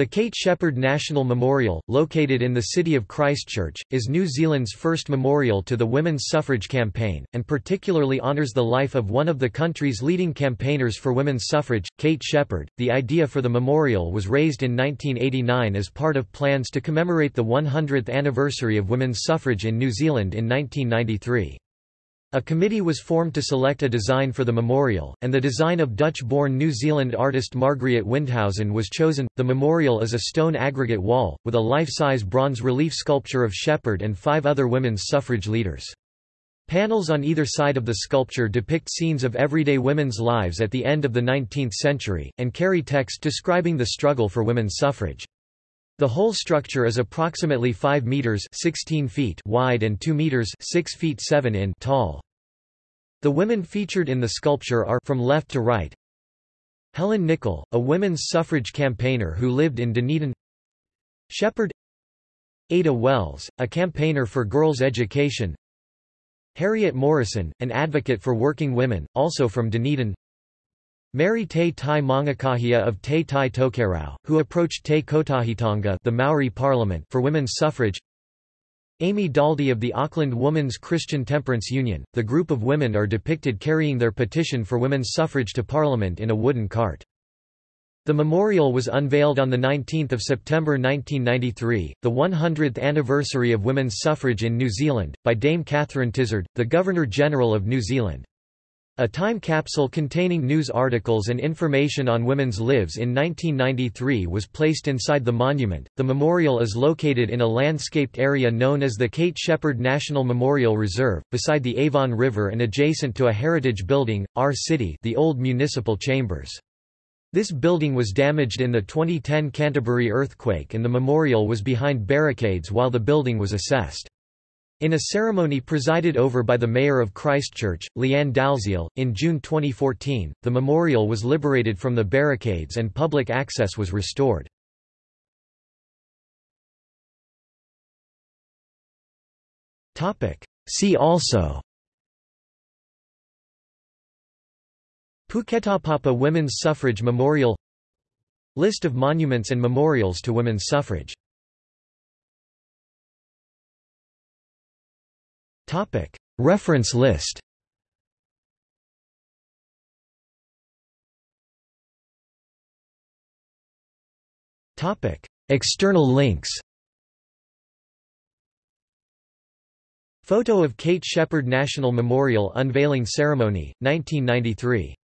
The Kate Sheppard National Memorial, located in the city of Christchurch, is New Zealand's first memorial to the women's suffrage campaign, and particularly honours the life of one of the country's leading campaigners for women's suffrage, Kate Sheppard. The idea for the memorial was raised in 1989 as part of plans to commemorate the 100th anniversary of women's suffrage in New Zealand in 1993. A committee was formed to select a design for the memorial, and the design of Dutch-born New Zealand artist Margriet Windhausen was chosen. The memorial is a stone aggregate wall, with a life-size bronze relief sculpture of Sheppard and five other women's suffrage leaders. Panels on either side of the sculpture depict scenes of everyday women's lives at the end of the 19th century, and carry text describing the struggle for women's suffrage. The whole structure is approximately 5 meters 16 feet wide and 2 meters 6 feet 7 in tall. The women featured in the sculpture are from left to right. Helen Nicol, a women's suffrage campaigner who lived in Dunedin. Sheppard Ada Wells, a campaigner for girls' education. Harriet Morison, an advocate for working women, also from Dunedin. Mary Te Tai Maungakahia of Te Tai Tokerau, who approached Te Kotahitanga the Maori parliament for women's suffrage Amy Daldy of the Auckland Women's Christian Temperance Union, the group of women are depicted carrying their petition for women's suffrage to parliament in a wooden cart. The memorial was unveiled on 19 September 1993, the 100th anniversary of women's suffrage in New Zealand, by Dame Catherine Tizard, the Governor-General of New Zealand. A time capsule containing news articles and information on women's lives in 1993 was placed inside the monument. The memorial is located in a landscaped area known as the Kate Sheppard National Memorial Reserve, beside the Avon River and adjacent to a heritage building, Our City, the old municipal chambers. This building was damaged in the 2010 Canterbury earthquake and the memorial was behind barricades while the building was assessed. In a ceremony presided over by the mayor of Christchurch, Lianne Dalziel, in June 2014, the memorial was liberated from the barricades and public access was restored. See also Puketapapa Women's Suffrage Memorial List of monuments and memorials to women's suffrage Reference list. Topic. External links. Photo of Kate Sheppard National Memorial Unveiling Ceremony, 1993